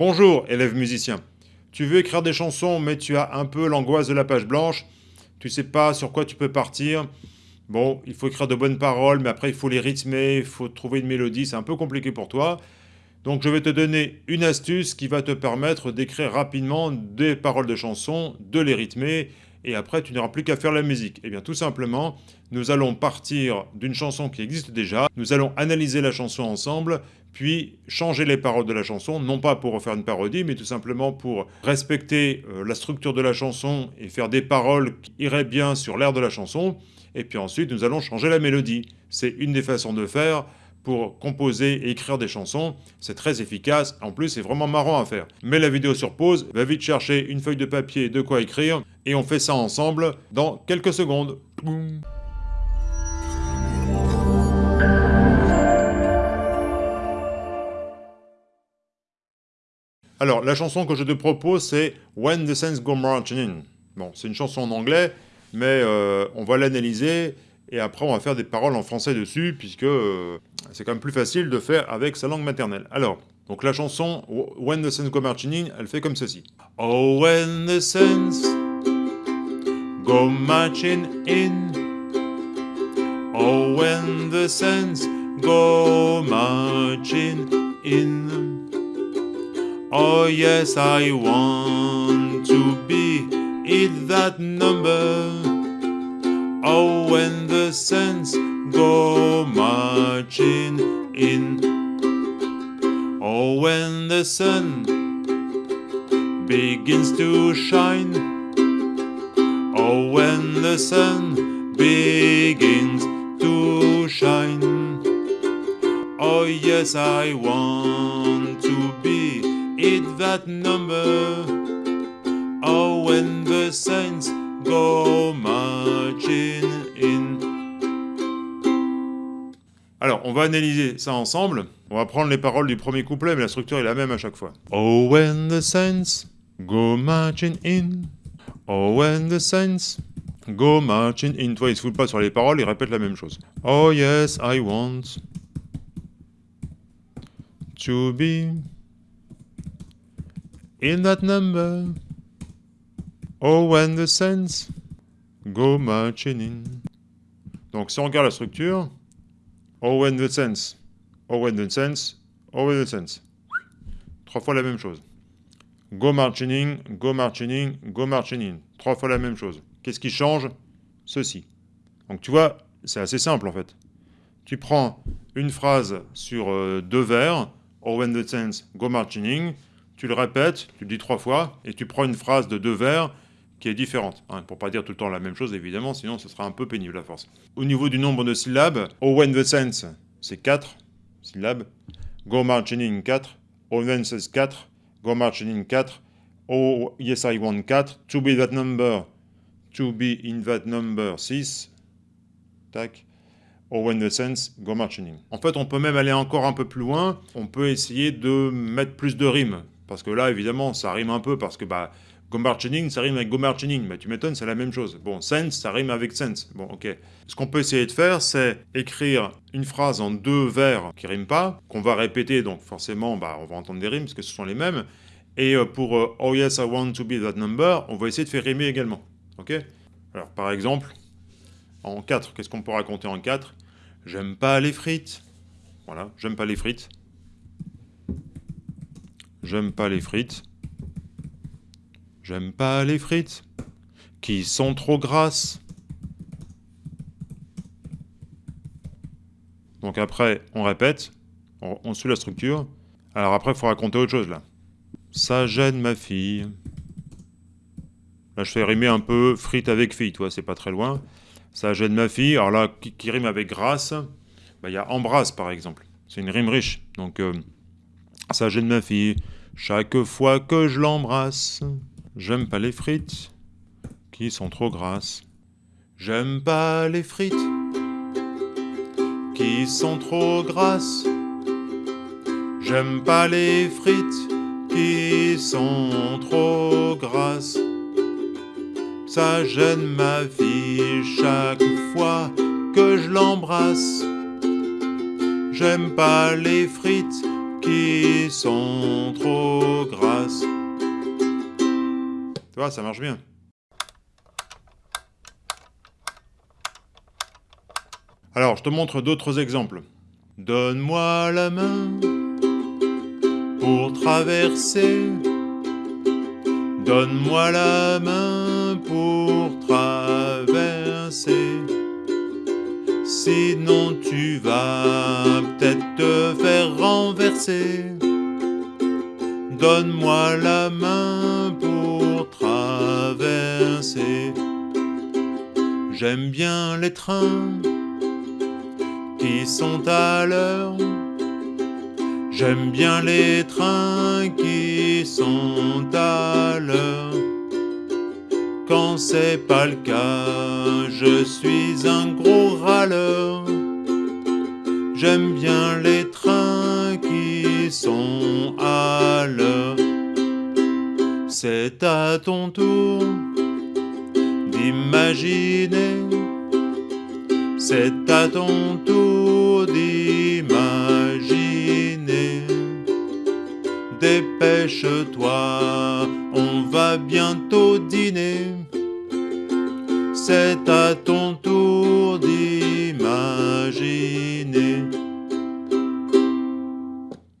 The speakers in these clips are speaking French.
Bonjour, élève musicien. Tu veux écrire des chansons, mais tu as un peu l'angoisse de la page blanche. Tu sais pas sur quoi tu peux partir. Bon, il faut écrire de bonnes paroles, mais après il faut les rythmer, il faut trouver une mélodie, c'est un peu compliqué pour toi. Donc je vais te donner une astuce qui va te permettre d'écrire rapidement des paroles de chansons, de les rythmer, et après tu n'auras plus qu'à faire la musique. Eh bien tout simplement, nous allons partir d'une chanson qui existe déjà, nous allons analyser la chanson ensemble, puis changer les paroles de la chanson, non pas pour refaire une parodie, mais tout simplement pour respecter euh, la structure de la chanson et faire des paroles qui iraient bien sur l'air de la chanson, et puis ensuite nous allons changer la mélodie. C'est une des façons de faire pour composer et écrire des chansons. C'est très efficace, en plus c'est vraiment marrant à faire. Mets la vidéo sur pause, va vite chercher une feuille de papier de quoi écrire, et on fait ça ensemble dans quelques secondes. Alors, la chanson que je te propose, c'est When the Saints Go Marching In. Bon, c'est une chanson en anglais, mais euh, on va l'analyser et après on va faire des paroles en français dessus, puisque euh, c'est quand même plus facile de faire avec sa langue maternelle. Alors, donc la chanson When the Saints Go Marching In, elle fait comme ceci. Oh, when the saints go marching in. Oh, when the saints go marching in. Oh yes, I want to be in that number. Oh, when the saints go marching in. Oh, when the sun begins to shine. Oh, when the sun begins to shine. Oh, yes, I want in that number. Oh, when the saints go marching in. Alors, on va analyser ça ensemble. On va prendre les paroles du premier couplet, mais la structure est la même à chaque fois. Oh, when the saints go marching in. Oh, when the saints go marching in. Toi, il se fout pas sur les paroles, il répète la même chose. Oh, yes, I want to be in that number. Oh, when the saints go marching in. Donc, si on regarde la structure, oh, when the saints, oh, when the saints, oh, when the saints. Trois fois la même chose. Go marching in, go marching in, go marching in. Trois fois la même chose. Qu'est-ce qui change? Ceci. Donc, tu vois, c'est assez simple en fait. Tu prends une phrase sur euh, deux vers, oh, when the saints go marching in, tu le répètes, tu le dis trois fois, et tu prends une phrase de deux vers qui est différente. Hein, pour pas dire tout le temps la même chose, évidemment, sinon ce sera un peu pénible à force. Au niveau du nombre de syllabes, Oh when the sense, c'est 4 syllabes. Go marching in 4. Oh when says 4. Go marching in 4. Oh yes I want 4. To be that number. To be in that number 6. Tac. Oh when the sense, go marching in. En fait, on peut même aller encore un peu plus loin. On peut essayer de mettre plus de rimes. Parce que là, évidemment, ça rime un peu, parce que bah, Go Marching, ça rime avec Go Marching. Bah, tu m'étonnes, c'est la même chose. Bon, Sense, ça rime avec Sense. Bon, ok. Ce qu'on peut essayer de faire, c'est écrire une phrase en deux vers qui riment pas, qu'on va répéter, donc forcément, bah, on va entendre des rimes, parce que ce sont les mêmes. Et euh, pour euh, Oh yes, I want to be that number, on va essayer de faire rimer également. Ok? Alors, par exemple, en 4, qu'est-ce qu'on peut raconter en 4 J'aime pas les frites. Voilà, j'aime pas les frites. J'aime pas les frites. J'aime pas les frites qui sont trop grasses. Donc après, on répète, on, suit la structure. Alors après, il faut raconter autre chose là. Ça gêne ma fille. Là, je fais rimer un peu frites avec fille, toi, c'est pas très loin. Ça gêne ma fille. Alors là, qui, rime avec grâce, bah, il y a embrasse par exemple. C'est une rime riche. Donc, euh, ça gêne ma fille. Chaque fois que je l'embrasse, j'aime pas les frites qui sont trop grasses. J'aime pas les frites qui sont trop grasses. J'aime pas les frites qui sont trop grasses. Ça gêne ma vie chaque fois que je l'embrasse. J'aime pas les frites qui sont trop grasses. Tu vois, ça marche bien. Alors, je te montre d'autres exemples. Donne-moi la main pour traverser. Donne-moi la main pour traverser. Sinon tu vas peut-être te faire renverser. Donne-moi la main pour traverser. J'aime bien les trains qui sont à l'heure. J'aime bien les trains qui sont à l'heure. C'est pas le cas, je suis un gros râleur. J'aime bien les trains qui sont à l'heure. C'est à ton tour d'imaginer c'est à ton tour d'imaginer. Dépêche-toi, on va bientôt dîner. C'est à ton tour d'imaginer.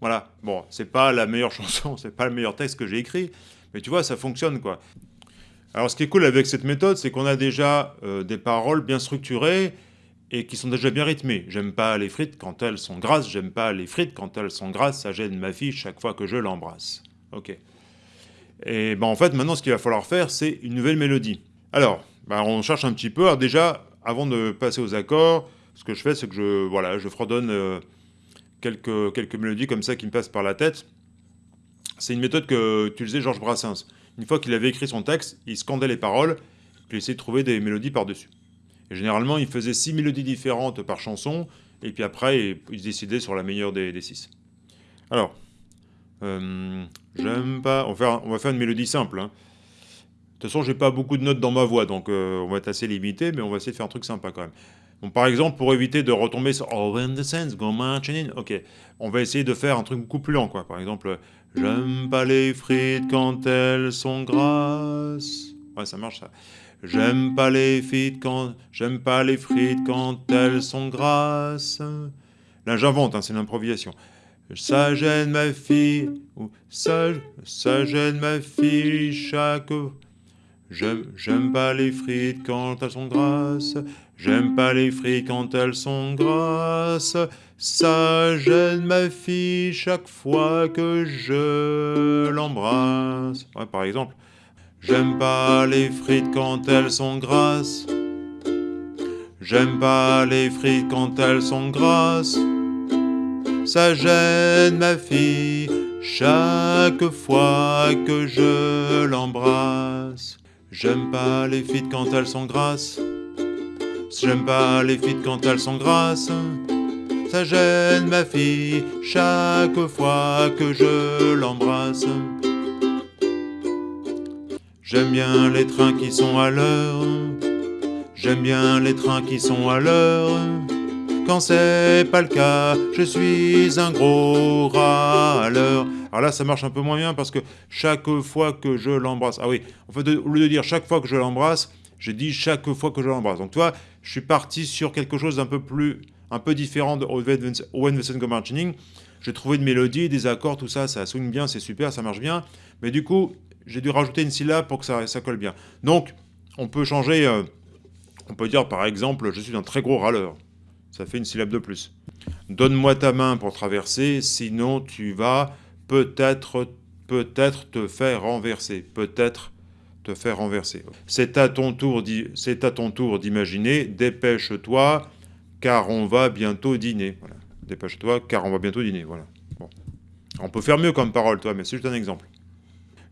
Voilà, bon, c'est pas la meilleure chanson, c'est pas le meilleur texte que j'ai écrit, mais tu vois, ça fonctionne quoi. Alors ce qui est cool avec cette méthode, c'est qu'on a déjà euh, des paroles bien structurées, et qui sont déjà bien rythmées. J'aime pas les frites quand elles sont grasses, j'aime pas les frites quand elles sont grasses, ça gêne ma fille chaque fois que je l'embrasse. Ok. Et ben en fait, maintenant, ce qu'il va falloir faire, c'est une nouvelle mélodie. Alors, ben, on cherche un petit peu. Alors déjà, avant de passer aux accords, ce que je fais, c'est que je, voilà, je fredonne euh, quelques, quelques mélodies comme ça qui me passent par la tête. C'est une méthode que utilisait Georges Brassens. Une fois qu'il avait écrit son texte, il scandait les paroles, puis il essayait de trouver des mélodies par-dessus. Et généralement, il faisait six mélodies différentes par chanson, et puis après, il décidait sur la meilleure des, six. Alors, euh, j'aime pas... On va, faire, une mélodie simple. Hein. De toute façon, j'ai pas beaucoup de notes dans ma voix, donc euh, on va être assez limité, mais on va essayer de faire un truc sympa quand même. Par exemple, pour éviter de retomber sur Oh, when the sense go marching in, ok, on va essayer de faire un truc beaucoup plus lent, quoi. Par exemple, J'aime pas les frites quand elles sont grasses. Ouais, ça marche ça. J'aime pas les frites quand j'aime pas les frites quand elles sont grasses. Là, j'invente, hein, c'est l'improvisation. Ça gêne ma fille, ça, ça gêne ma fille chaque. J'aime, pas les frites quand elles sont grasses. J'aime pas les frites quand elles sont grasses. Ça gêne ma fille chaque fois que je l'embrasse. Par exemple. J'aime pas les frites quand elles sont grasses. J'aime pas les frites quand elles sont grasses. Ça gêne ma fille chaque fois que je l'embrasse. J'aime pas les frites quand elles sont grasses. J'aime pas les frites quand elles sont grasses. Ça gêne ma fille chaque fois que je l'embrasse. J'aime bien les trains qui sont à l'heure. J'aime bien les trains qui sont à l'heure. Quand c'est pas le cas, je suis un gros râleur. Alors là, ça marche un peu moins bien parce que chaque fois que je l'embrasse... Ah oui, en fait, au lieu de dire chaque fois que je l'embrasse, j'ai dit chaque fois que je l'embrasse. Donc toi, je suis parti sur quelque chose d'un peu plus... un peu différent de Owen Vincent Go Martining. J'ai trouvé une mélodie, des accords, tout ça, ça swing bien, c'est super, ça marche bien. Mais du coup, j'ai dû rajouter une syllabe pour que ça, ça colle bien. Donc, on peut changer, euh, on peut dire par exemple, je suis un très gros râleur. Ça fait une syllabe de plus. Donne-moi ta main pour traverser, sinon tu vas peut-être peut-être te faire renverser. Peut-être te faire renverser. C'est à ton tour d'imaginer, dépêche-toi, car on va bientôt dîner. Dépêche-toi, car on va bientôt dîner. Voilà. Bon. On peut faire mieux comme parole, toi, mais c'est juste un exemple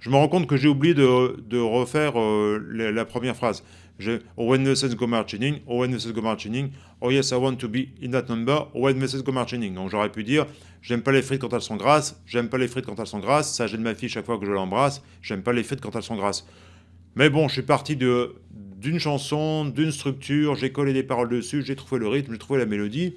je me rends compte que j'ai oublié de, refaire euh, la, première phrase. Je, when sense go marching, when sense go marching, oh yes, I want to be in that number, when sense go marching. Donc j'aurais pu dire, j'aime pas les frites quand elles sont grasses, j'aime pas les frites quand elles sont grasses, ça gêne ma fille chaque fois que je l'embrasse, j'aime pas les frites quand elles sont grasses. Mais bon, je suis parti d'une chanson, d'une structure, j'ai collé des paroles dessus, j'ai trouvé le rythme, j'ai trouvé la mélodie,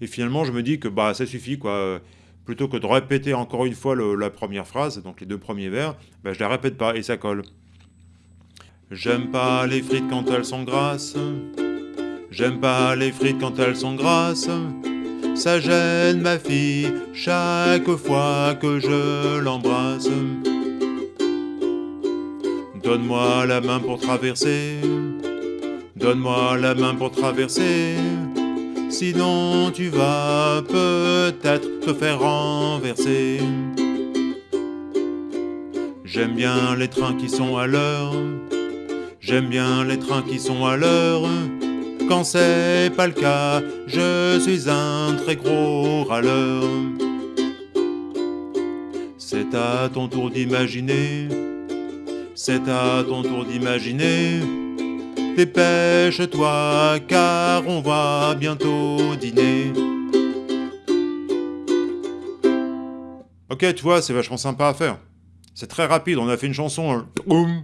et finalement je me dis que bah ça suffit quoi plutôt que de répéter encore une fois la première phrase, donc les deux premiers vers, ben, je la répète pas et ça colle. J'aime pas les frites quand elles sont grasses. J'aime pas les frites quand elles sont grasses. Ça gêne ma fille chaque fois que je l'embrasse. Donne-moi la main pour traverser. Donne-moi la main pour traverser. Sinon tu vas peut-être te faire renverser. J'aime bien les trains qui sont à l'heure. J'aime bien les trains qui sont à l'heure. Quand c'est pas le cas, je suis un très gros râleur. C'est à ton tour d'imaginer. C'est à ton tour d'imaginer. Dépêche-toi car on va bientôt dîner. Ok, tu vois, c'est vachement sympa à faire. C'est très rapide, on a fait une chanson,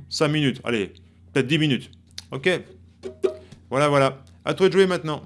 5 hein. minutes, allez, peut-être 10 minutes. Ok Voilà, voilà. À toi de jouer maintenant.